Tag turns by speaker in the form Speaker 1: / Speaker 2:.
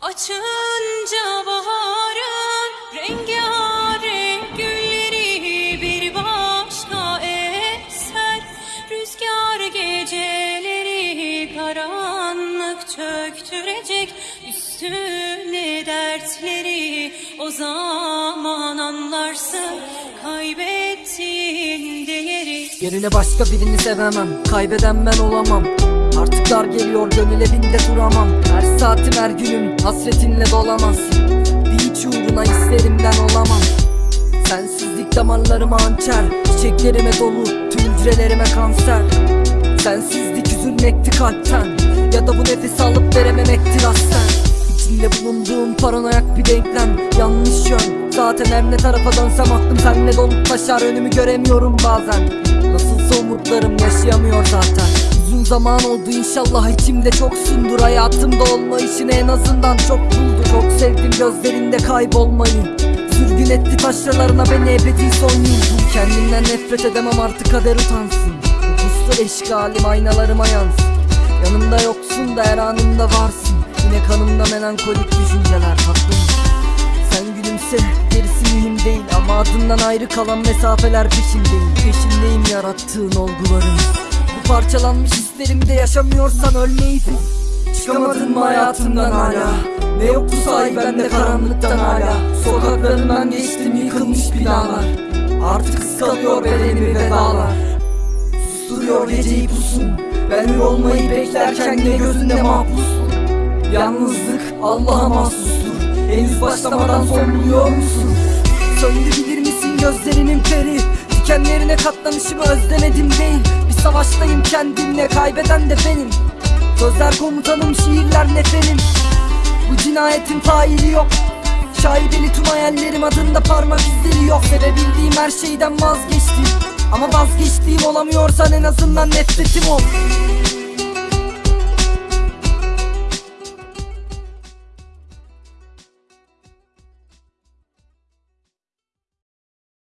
Speaker 1: Açınca baharın rengarenk gülleri bir başka eser. Rüzgar geceleri karanlık çöktürecek Üstüne dertleri. O zaman anlarsın Kaybettiğin değeri.
Speaker 2: Yerine başka birini sevemem Kaybeden ben olamam Dar geliyor gönül evinde duramam. Her saatim her günüm hasretinle dolamaz Bir hiç uğruna hislerimden olamam. Sensizlik damarlarıma hançer Çiçeklerime dolu tüm hücrelerime kanser. Sensizlik üzülmekti kalpten Ya da bu nefes alıp verememektir aslen İçinde bulunduğum paranoyak bir denklem Yanlış yön. Zaten her ne tarafa dönsem aklım senle dolup taşar Önümü göremiyorum bazen. Nasılsa umutlarım yaşayamıyor zaten zaman oldu inşallah içimde çoksundur. Hayatımda olmayışını en azından çok buldu. Çok sevdim gözlerinde kaybolmayı. Sürgün etti taşralarına beni ebedi son yıl. Kendimden nefret edemem artık kader utansın. Puslu eşgalim aynalarıma yansın. Yanımda yoksun da her anımda varsın. Yine kanımda melankolik düşünceler tatlım Sen gülümse gerisi mühim değil. Ama adından ayrı kalan mesafeler peşindeyim. Peşindeyim yarattığın olguların parçalanmış hislerimde yaşamıyorsan ölmeydin Çıkamadın mı hayatımdan hala. Ne yoktu sahi bende karanlıktan hala. Sokaklarından geçtim yıkılmış binalar. Artık ıskalıyor bedenimi vedalar. Susturuyor geceyi pusun Ben olmayı beklerken yine gözünde mahpussun Yalnızlık Allah'a mahsustur. Henüz başlamadan son buluyor musun? Söndü bilir misin gözlerinin peri? Dikenlerine katlanışımı özlemedim değil savaştayım kendimle kaybeden de benim. Sözler komutanım şiirler nefenim. Bu cinayetin faili yok. Şaibeli tüm hayallerim adında parmak izleri yok. Sevebildiğim her şeyden vazgeçtim. Ama vazgeçtiğim olamıyorsan en azından nefretim ol